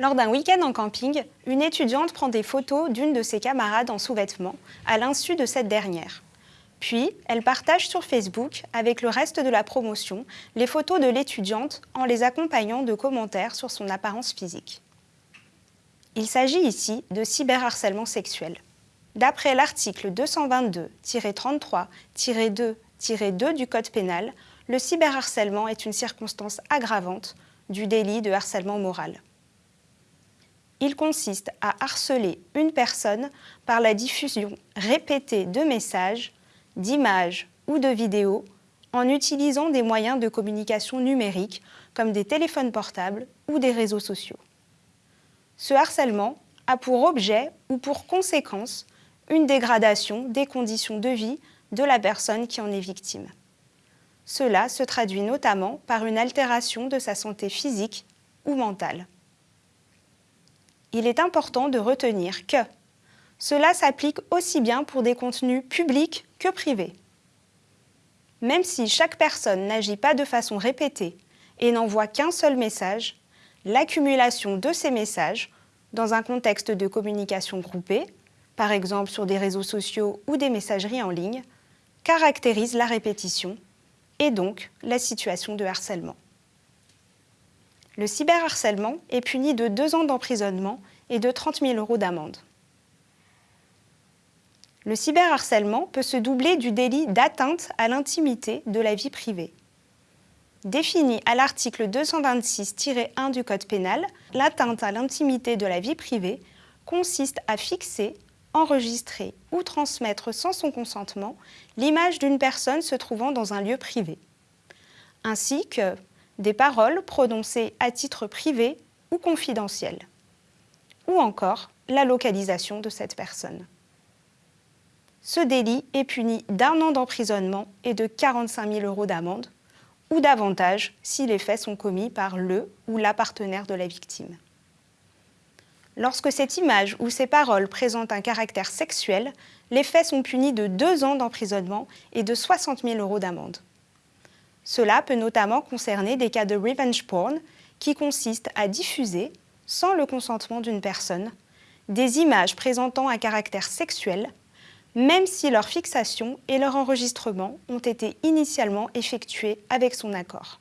Lors d'un week-end en camping, une étudiante prend des photos d'une de ses camarades en sous-vêtements, à l'insu de cette dernière. Puis, elle partage sur Facebook, avec le reste de la promotion, les photos de l'étudiante en les accompagnant de commentaires sur son apparence physique. Il s'agit ici de cyberharcèlement sexuel. D'après l'article 222-33-2-2 du Code pénal, le cyberharcèlement est une circonstance aggravante du délit de harcèlement moral. Il consiste à harceler une personne par la diffusion répétée de messages, d'images ou de vidéos en utilisant des moyens de communication numérique comme des téléphones portables ou des réseaux sociaux. Ce harcèlement a pour objet ou pour conséquence une dégradation des conditions de vie de la personne qui en est victime. Cela se traduit notamment par une altération de sa santé physique ou mentale il est important de retenir que cela s'applique aussi bien pour des contenus publics que privés. Même si chaque personne n'agit pas de façon répétée et n'envoie qu'un seul message, l'accumulation de ces messages, dans un contexte de communication groupée, par exemple sur des réseaux sociaux ou des messageries en ligne, caractérise la répétition et donc la situation de harcèlement le cyberharcèlement est puni de deux ans d'emprisonnement et de 30 000 euros d'amende. Le cyberharcèlement peut se doubler du délit d'atteinte à l'intimité de la vie privée. Défini à l'article 226-1 du Code pénal, l'atteinte à l'intimité de la vie privée consiste à fixer, enregistrer ou transmettre sans son consentement l'image d'une personne se trouvant dans un lieu privé, ainsi que des paroles prononcées à titre privé ou confidentiel, ou encore la localisation de cette personne. Ce délit est puni d'un an d'emprisonnement et de 45 000 euros d'amende, ou davantage si les faits sont commis par le ou la partenaire de la victime. Lorsque cette image ou ces paroles présentent un caractère sexuel, les faits sont punis de deux ans d'emprisonnement et de 60 000 euros d'amende. Cela peut notamment concerner des cas de revenge porn qui consistent à diffuser, sans le consentement d'une personne, des images présentant un caractère sexuel, même si leur fixation et leur enregistrement ont été initialement effectués avec son accord.